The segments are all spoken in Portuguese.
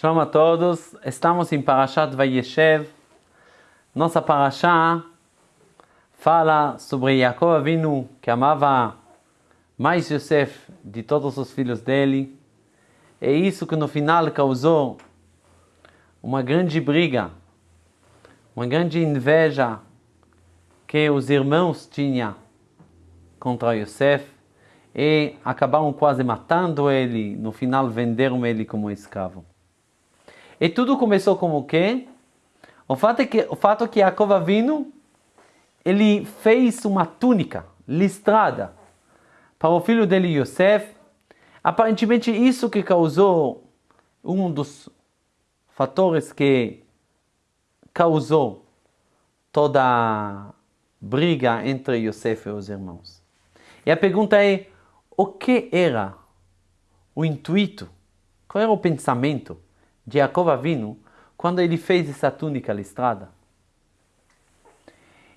Shalom a todos, estamos em Parashat Vayeshev. Nossa Parashá fala sobre Jacob Avinu, que amava mais Yosef de todos os filhos dele. É isso que no final causou uma grande briga, uma grande inveja que os irmãos tinham contra Yosef e acabaram quase matando ele, no final venderam ele como escravo. E tudo começou como o quê? O fato é que, o fato é que Yaakov Avinu, ele fez uma túnica listrada para o filho dele Yosef. Aparentemente isso que causou um dos fatores que causou toda a briga entre Yosef e os irmãos. E a pergunta é, o que era o intuito? Qual era o pensamento de Jacob Avinu quando ele fez essa túnica listrada.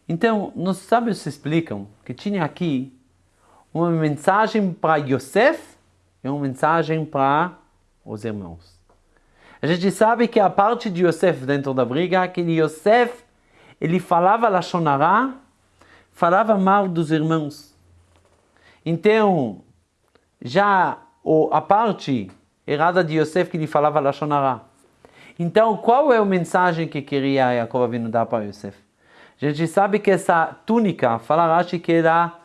Então, nos sábios explicam que tinha aqui uma mensagem para Yosef e uma mensagem para os irmãos. A gente sabe que a parte de Yosef dentro da briga, que Yosef, ele falava Lashonará, falava mal dos irmãos. Então, já a parte errada de Yosef que lhe falava Lashonara. Então, qual é a mensagem que queria Yaakov Avinu dar para Yosef? A gente sabe que essa túnica, fala Rashi que ela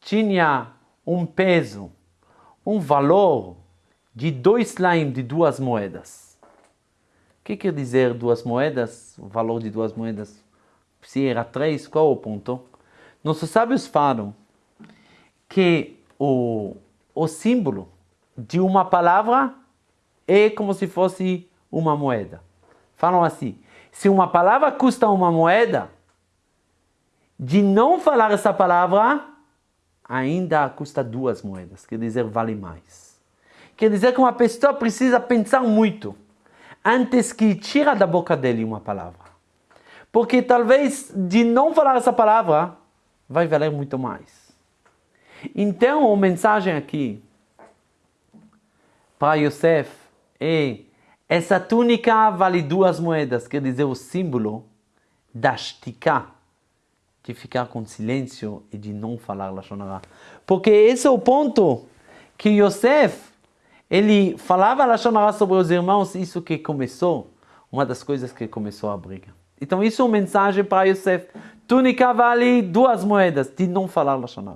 tinha um peso, um valor de dois laim, de duas moedas. O que quer dizer duas moedas? O valor de duas moedas? Se era três, qual o ponto? Nossos sábios falam que o, o símbolo de uma palavra é como se fosse uma moeda. Falam assim: se uma palavra custa uma moeda, de não falar essa palavra, ainda custa duas moedas, quer dizer, vale mais. Quer dizer que uma pessoa precisa pensar muito antes que tira da boca dele uma palavra. Porque talvez de não falar essa palavra, vai valer muito mais. Então, a mensagem aqui para Yosef é essa túnica vale duas moedas, quer dizer o símbolo da shtika, de ficar com silêncio e de não falar Lashon Porque esse é o ponto que Yosef, ele falava Lashon sobre os irmãos, isso que começou, uma das coisas que começou a briga. Então isso é uma mensagem para Yosef. Túnica vale duas moedas, de não falar Lashon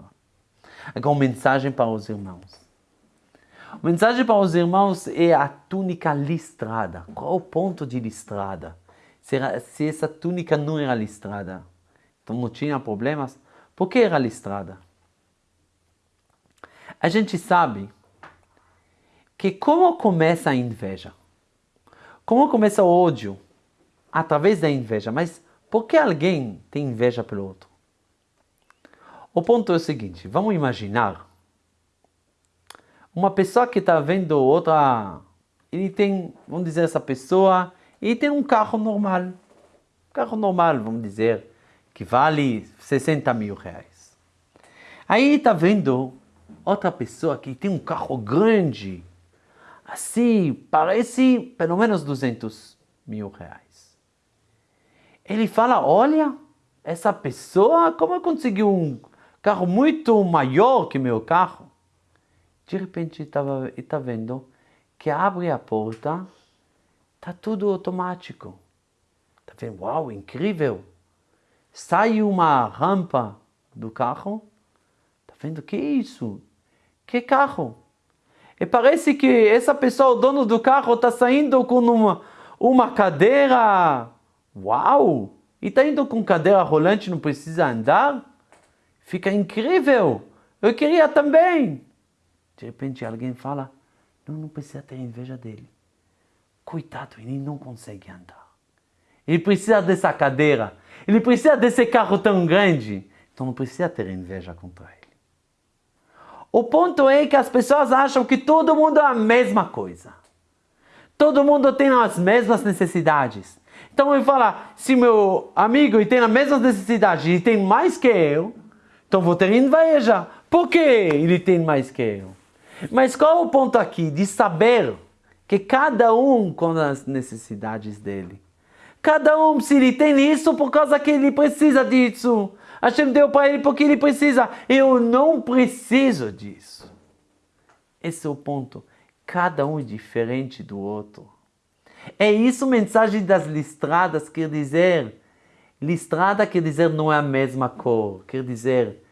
Agora uma mensagem para os irmãos. A mensagem para os irmãos é a túnica listrada. Qual o ponto de listrada? Se essa túnica não era listrada, então não tinha problemas, por que era listrada? A gente sabe que como começa a inveja? Como começa o ódio? Através da inveja. Mas por que alguém tem inveja pelo outro? O ponto é o seguinte, vamos imaginar uma pessoa que está vendo outra, ele tem, vamos dizer, essa pessoa, ele tem um carro normal. Um carro normal, vamos dizer, que vale 60 mil reais. Aí está vendo outra pessoa que tem um carro grande, assim, parece pelo menos 200 mil reais. Ele fala, olha, essa pessoa, como conseguiu um carro muito maior que meu carro? De repente estava está vendo que abre a porta, está tudo automático. Está vendo? Uau, incrível! Sai uma rampa do carro, está vendo? Que isso? Que carro? E parece que essa pessoa, o dono do carro, está saindo com uma, uma cadeira. Uau! E está indo com cadeira rolante, não precisa andar? Fica incrível! Eu queria também! De repente alguém fala, não, não precisa ter inveja dele. Coitado, ele não consegue andar. Ele precisa dessa cadeira. Ele precisa desse carro tão grande. Então não precisa ter inveja contra ele. O ponto é que as pessoas acham que todo mundo é a mesma coisa. Todo mundo tem as mesmas necessidades. Então ele fala, se meu amigo tem as mesmas necessidades e tem mais que eu, então vou ter inveja. Por que ele tem mais que eu? Mas qual o ponto aqui de saber que cada um com as necessidades dele. Cada um, se ele tem isso por causa que ele precisa disso. Hashem deu para ele porque ele precisa. Eu não preciso disso. Esse é o ponto. Cada um é diferente do outro. É isso a mensagem das listradas, quer dizer, listrada quer dizer não é a mesma cor, quer dizer,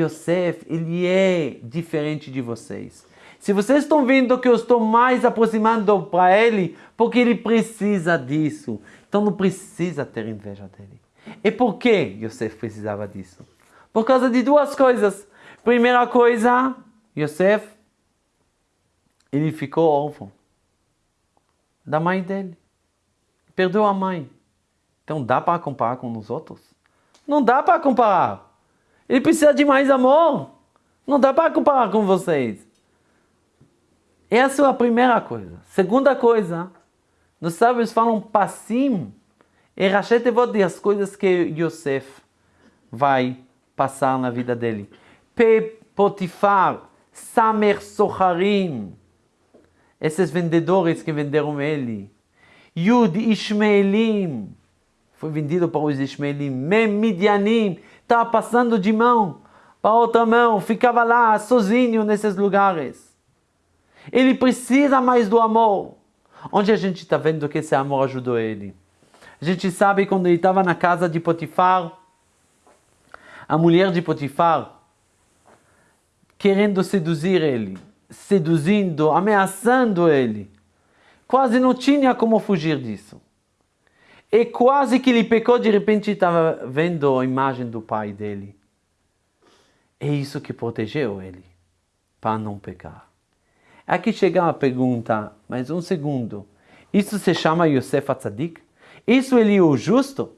Yosef, ele é diferente de vocês. Se vocês estão vendo que eu estou mais aproximando para ele, porque ele precisa disso. Então não precisa ter inveja dele. E por que Yosef precisava disso? Por causa de duas coisas. Primeira coisa, Yosef, ele ficou órfão da mãe dele. Perdeu a mãe. Então dá para comparar com os outros? Não dá para comparar. Ele precisa de mais amor. Não dá para comparar com vocês. Essa é a primeira coisa. Segunda coisa, nos sábios falam passim e rachet evot as coisas que Yosef vai passar na vida dele. Pe Potifar, Samer Soharim, esses vendedores que venderam ele. Yud Ishmaelim, foi vendido para os Ishmaelim. Mem Midianim, estava passando de mão para outra mão, ficava lá sozinho nesses lugares. Ele precisa mais do amor. Onde a gente está vendo que esse amor ajudou ele? A gente sabe quando ele estava na casa de Potifar, a mulher de Potifar, querendo seduzir ele seduzindo, ameaçando ele. Quase não tinha como fugir disso. E quase que ele pecou, de repente estava vendo a imagem do pai dele. É isso que protegeu ele, para não pecar. Aqui chega a pergunta, mas um segundo. Isso se chama Yosef Atzadik? Isso ele é o justo?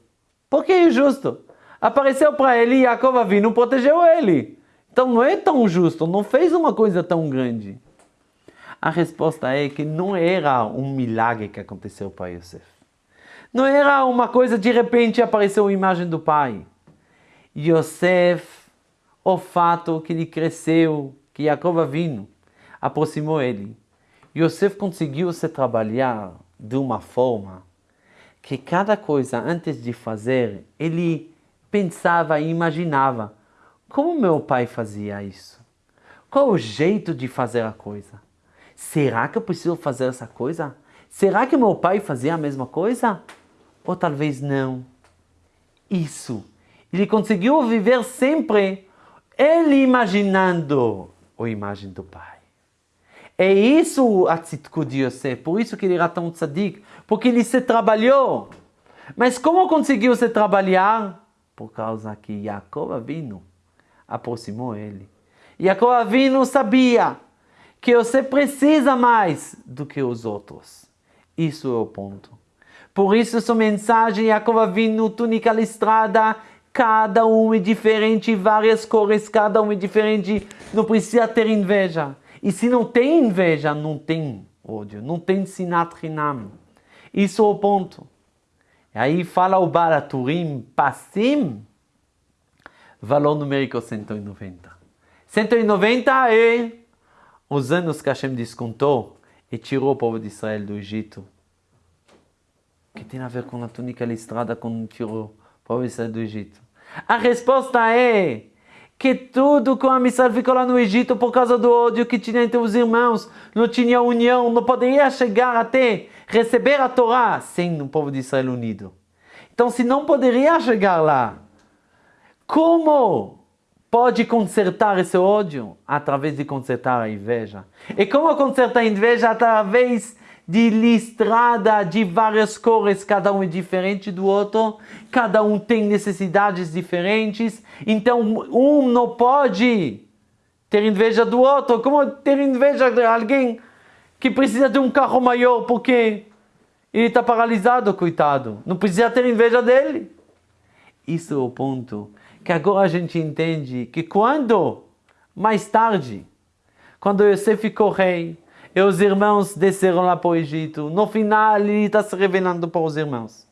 Por que é justo? Apareceu para ele e Yaakov Avinu protegeu ele. Então não é tão justo, não fez uma coisa tão grande. A resposta é que não era um milagre que aconteceu para Yosef. Não era uma coisa de repente apareceu a imagem do pai. Yosef, o fato que ele cresceu, que Jacob vindo, aproximou ele. Yosef conseguiu se trabalhar de uma forma que cada coisa antes de fazer, ele pensava e imaginava como meu pai fazia isso? Qual o jeito de fazer a coisa? Será que eu preciso fazer essa coisa? Será que meu pai fazia a mesma coisa? Ou talvez não? Isso. Ele conseguiu viver sempre ele imaginando a imagem do pai. É isso a tzitku de Yosef, por isso que ele era tão tzadik, porque ele se trabalhou. Mas como conseguiu se trabalhar? Por causa que Jacob vindo aproximou ele. Jacob Avinu sabia que você precisa mais do que os outros. Isso é o ponto. Por isso, essa mensagem, Jacob Avinu, túnica listrada, cada um é diferente, várias cores, cada um é diferente, não precisa ter inveja. E se não tem inveja, não tem ódio, não tem sinat rinam. Isso é o ponto. E aí fala o Baraturim, passim, valor numérico 190. 190 é os anos que Hashem descontou e tirou o povo de Israel do Egito. O que tem a ver com a túnica listrada quando tirou o povo de Israel do Egito? A resposta é que tudo com a Israel ficou lá no Egito por causa do ódio que tinha entre os irmãos, não tinha união, não poderia chegar até receber a Torá sem o povo de Israel unido. Então, se não poderia chegar lá, como pode consertar esse ódio? Através de consertar a inveja. E como consertar a inveja? Através de listrada de várias cores, cada um é diferente do outro, cada um tem necessidades diferentes, então um não pode ter inveja do outro. Como ter inveja de alguém que precisa de um carro maior porque ele está paralisado, coitado? Não precisa ter inveja dele. Isso é o ponto que agora a gente entende que quando, mais tarde, quando Yosef ficou rei, e os irmãos desceram lá para o Egito, no final ele está se revelando para os irmãos.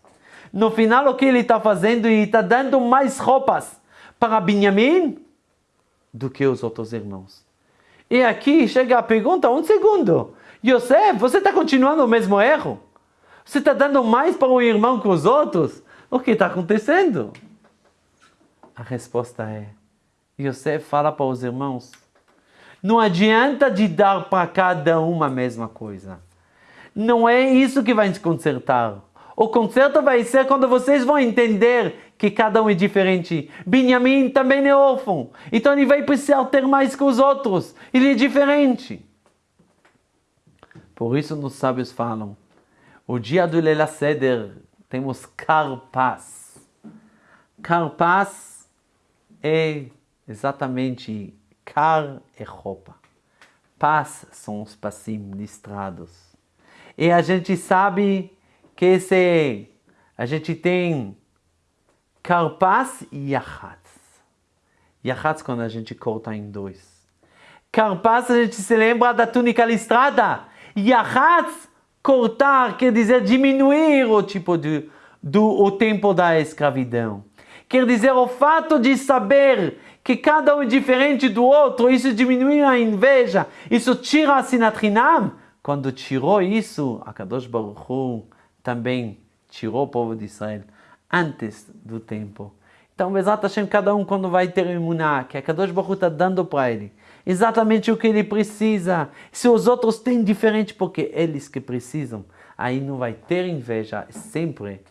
No final o que ele está fazendo? Ele está dando mais roupas para Benjamim do que os outros irmãos. E aqui chega a pergunta, um segundo, Yosef, você está continuando o mesmo erro? Você está dando mais para o irmão que os outros? O que está acontecendo? A resposta é: Yosef fala para os irmãos, não adianta de dar para cada um a mesma coisa. Não é isso que vai te consertar. O conserto vai ser quando vocês vão entender que cada um é diferente. Benjamin também é órfão. Então ele vai precisar ter mais que os outros. Ele é diferente. Por isso nos sábios falam, o dia do Lela Seder temos carpaz. Carpaz é exatamente car é roupa. Paz são os passim listrados. E a gente sabe que esse, a gente tem carpaz e yachatz. Yachatz quando a gente corta em dois. Carpaz a gente se lembra da túnica listrada. Yachatz, cortar, quer dizer diminuir o tipo de, do o tempo da escravidão. Quer dizer o fato de saber que cada um é diferente do outro, isso diminui a inveja, isso tira a sinatrinam. Quando tirou isso, a Kadosh Baruch Hu também tirou o povo de Israel antes do tempo. Então, Bezat Hashem, cada um quando vai ter imuná, que a Kadosh Baruch está dando para ele, exatamente o que ele precisa. Se os outros têm diferente, porque eles que precisam, aí não vai ter inveja, sempre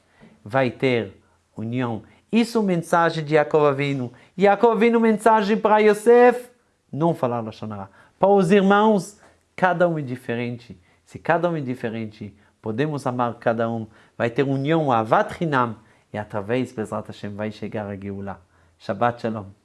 vai ter união. Isso é mensagem de Yaakov Avinu. Yaakov Avinu, mensagem para Yosef, não falar Lashonara. Para os irmãos, cada um é diferente. Se cada um é diferente, podemos amar cada um. Vai ter união, avat hinam. E através, Bezrat Hashem, vai chegar a Geulah. Shabbat Shalom.